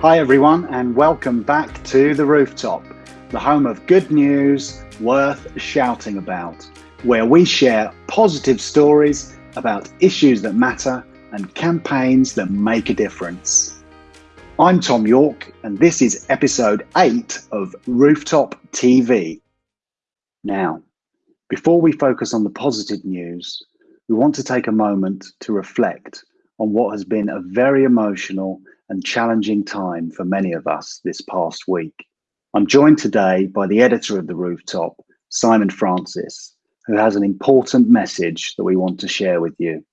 Hi, everyone, and welcome back to The Rooftop, the home of good news worth shouting about, where we share positive stories about issues that matter and campaigns that make a difference. I'm Tom York, and this is episode 8 of Rooftop TV. Now, before we focus on the positive news, we want to take a moment to reflect on what has been a very emotional and challenging time for many of us this past week. I'm joined today by the editor of The Rooftop, Simon Francis, who has an important message that we want to share with you.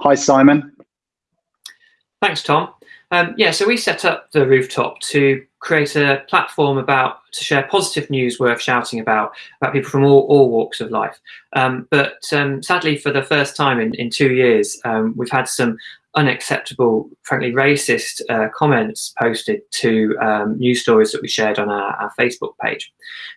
Hi, Simon. Thanks, Tom. Um, yeah, so we set up the rooftop to create a platform about to share positive news worth shouting about about people from all, all walks of life. Um, but um, sadly, for the first time in, in two years, um, we've had some unacceptable, frankly racist uh, comments posted to um, news stories that we shared on our, our, Facebook page.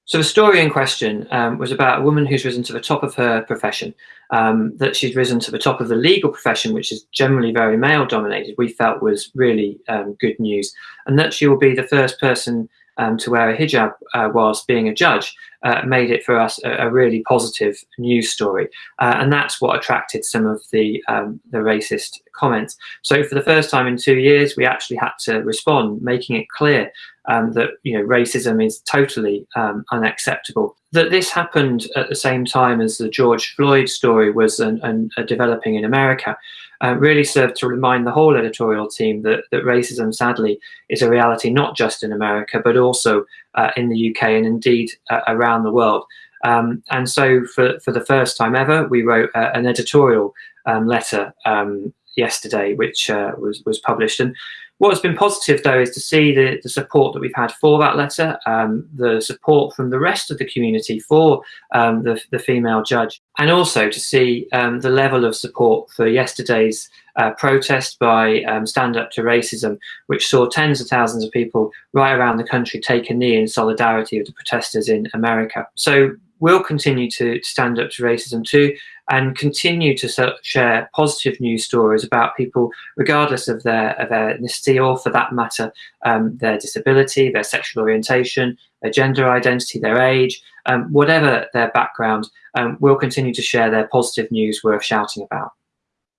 So the story in question um, was about a woman who's risen to the top of her profession, um, that she's risen to the top of the legal profession, which is generally very male dominated, we felt was really um, good news, and that she will be the first person um, to wear a hijab uh, whilst being a judge uh, made it for us a, a really positive news story. Uh, and that's what attracted some of the, um, the racist comments. So for the first time in two years, we actually had to respond, making it clear um, that you know racism is totally um, unacceptable. That this happened at the same time as the George Floyd story was an, an, developing in America uh, really served to remind the whole editorial team that, that racism, sadly, is a reality not just in America, but also uh, in the UK and indeed uh, around the world. Um, and so for, for the first time ever, we wrote uh, an editorial um, letter um, yesterday, which uh, was, was published. And What's been positive, though, is to see the, the support that we've had for that letter, um, the support from the rest of the community for um, the, the, female judge, and also to see um, the level of support for yesterday's uh, protest by um, Stand Up to Racism, which saw tens of thousands of people right around the country take a knee in solidarity with the protesters in America. So we'll continue to stand up to racism too and continue to share positive news stories about people, regardless of their, of their ethnicity or, for that matter, um, their disability, their sexual orientation, their gender identity, their age, um, whatever their background, um, we'll continue to share their positive news worth shouting about.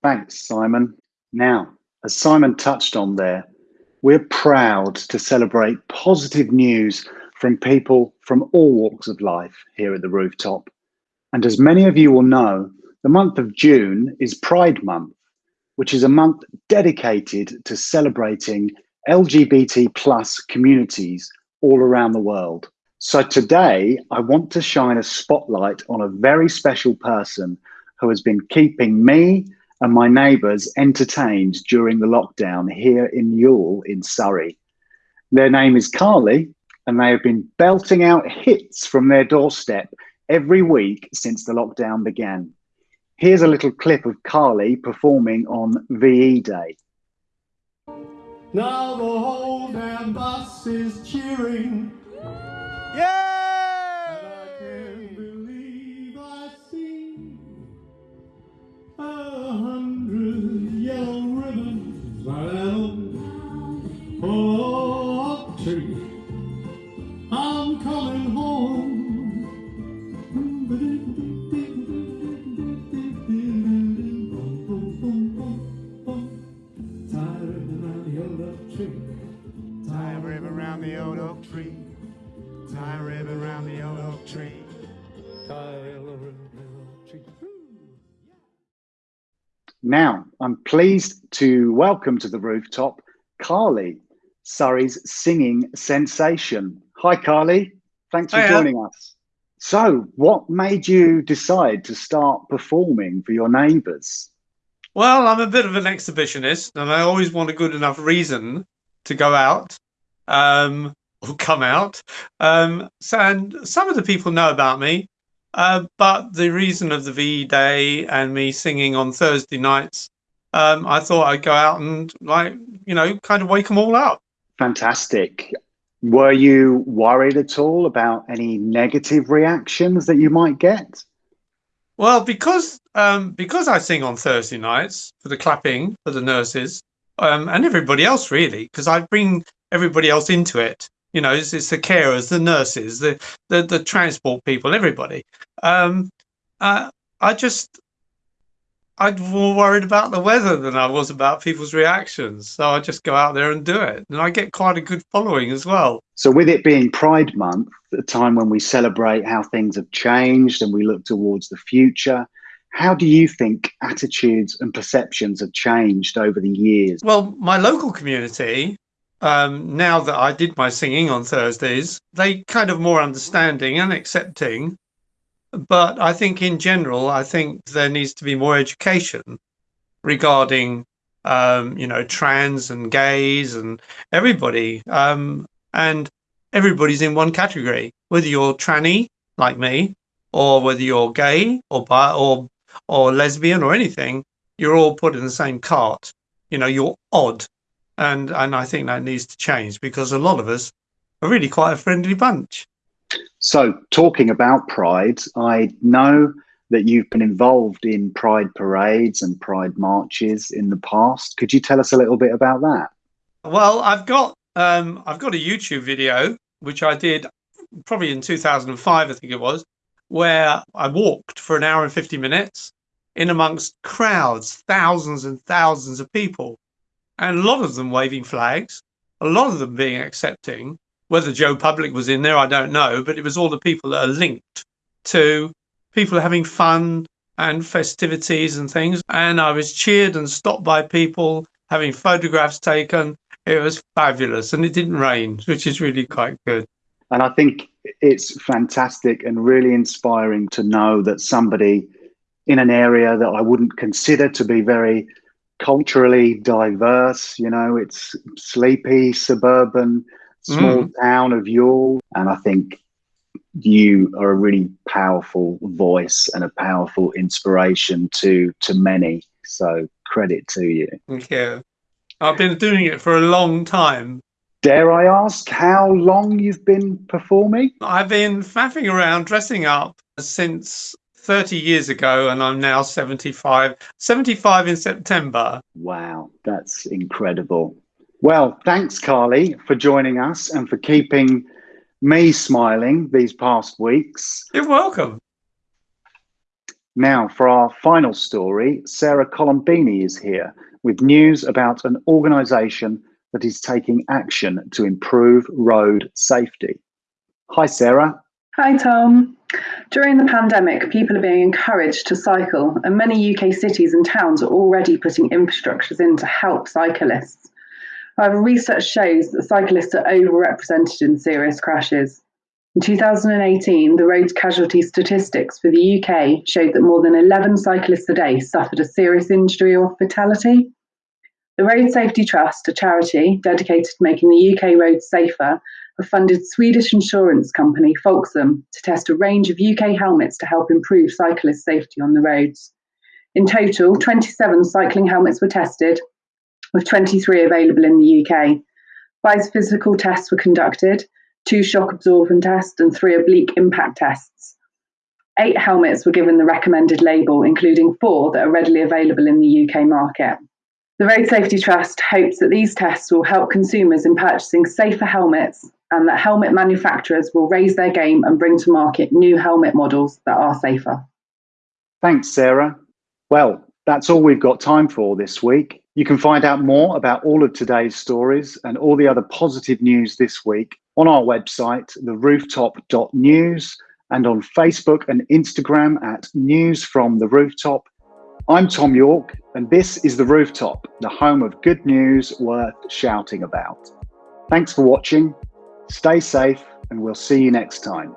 Thanks, Simon. Now, as Simon touched on there, we're proud to celebrate positive news from people from all walks of life here at the rooftop. And as many of you will know, the month of June is Pride Month, which is a month dedicated to celebrating LGBT plus communities all around the world. So today, I want to shine a spotlight on a very special person who has been keeping me and my neighbours entertained during the lockdown here in Ewell in Surrey. Their name is Carly, and they have been belting out hits from their doorstep every week since the lockdown began. Here's a little clip of Carly performing on VE Day. Now the whole damn bus is cheering. Yeah! Now, I'm pleased to welcome to the rooftop Carly, Surrey's singing sensation. Hi, Carly. Thanks for Hiya. joining us. So, what made you decide to start performing for your neighbours? Well, I'm a bit of an exhibitionist, and I always want a good enough reason to go out um, or come out. Um, so, and some of the people know about me. Uh, but the reason of the VE Day and me singing on Thursday nights, um, I thought I'd go out and like you know kind of wake them all up. Fantastic. Were you worried at all about any negative reactions that you might get? Well, because um, because I sing on Thursday nights for the clapping for the nurses, um, and everybody else really, because I bring everybody else into it. You know, it's, it's the carers, the nurses, the the, the transport people, everybody. Um, I just I'm more worried about the weather than I was about people's reactions. So I just go out there and do it. And I get quite a good following as well. So, with it being Pride Month, a time when we celebrate how things have changed and we look towards the future, how do you think attitudes and perceptions have changed over the years? Well, my local community, um, now that I did my singing on Thursdays, they kind of more understanding and accepting but I think in general, I think there needs to be more education regarding, um, you know, trans and gays and everybody. Um, and everybody's in one category, whether you're tranny like me, or whether you're gay or bi or or lesbian or anything, you're all put in the same cart. You know, you're odd, and and I think that needs to change because a lot of us are really quite a friendly bunch. So, talking about Pride, I know that you've been involved in Pride parades and Pride marches in the past. Could you tell us a little bit about that? Well, I've got um, I've got a YouTube video which I did probably in 2005, I think it was, where I walked for an hour and 50 minutes in amongst crowds, thousands and thousands of people, and a lot of them waving flags, a lot of them being accepting, whether Joe Public was in there, I don't know, but it was all the people that are linked to people having fun and festivities and things. And I was cheered and stopped by people having photographs taken. It was fabulous and it didn't rain, which is really quite good. And I think it's fantastic and really inspiring to know that somebody in an area that I wouldn't consider to be very culturally diverse, you know, it's sleepy, suburban, small mm. town of Ewell. And I think you are a really powerful voice and a powerful inspiration to to many. So credit to you. Thank you. I've been doing it for a long time. Dare I ask how long you've been performing? I've been faffing around dressing up since 30 years ago and I'm now 75. 75 in September. Wow, that's incredible. Well, thanks, Carly, for joining us and for keeping me smiling these past weeks. You're welcome. Now, for our final story, Sarah Colombini is here with news about an organisation that is taking action to improve road safety. Hi, Sarah. Hi, Tom. During the pandemic, people are being encouraged to cycle, and many UK cities and towns are already putting infrastructures in to help cyclists. However, research shows that cyclists are overrepresented in serious crashes. In 2018, the road casualty statistics for the UK showed that more than 11 cyclists a day suffered a serious injury or fatality. The Road Safety Trust, a charity dedicated to making the UK roads safer, have funded Swedish insurance company Folksam to test a range of UK helmets to help improve cyclist safety on the roads. In total, 27 cycling helmets were tested, with 23 available in the UK. Five physical tests were conducted, two shock absorption tests, and three oblique impact tests. Eight helmets were given the recommended label, including four that are readily available in the UK market. The Road Safety Trust hopes that these tests will help consumers in purchasing safer helmets and that helmet manufacturers will raise their game and bring to market new helmet models that are safer. Thanks, Sarah. Well, that's all we've got time for this week. You can find out more about all of today's stories and all the other positive news this week on our website, therooftop.news, and on Facebook and Instagram at News from the Rooftop. I'm Tom York, and this is The Rooftop, the home of good news worth shouting about. Thanks for watching, stay safe, and we'll see you next time.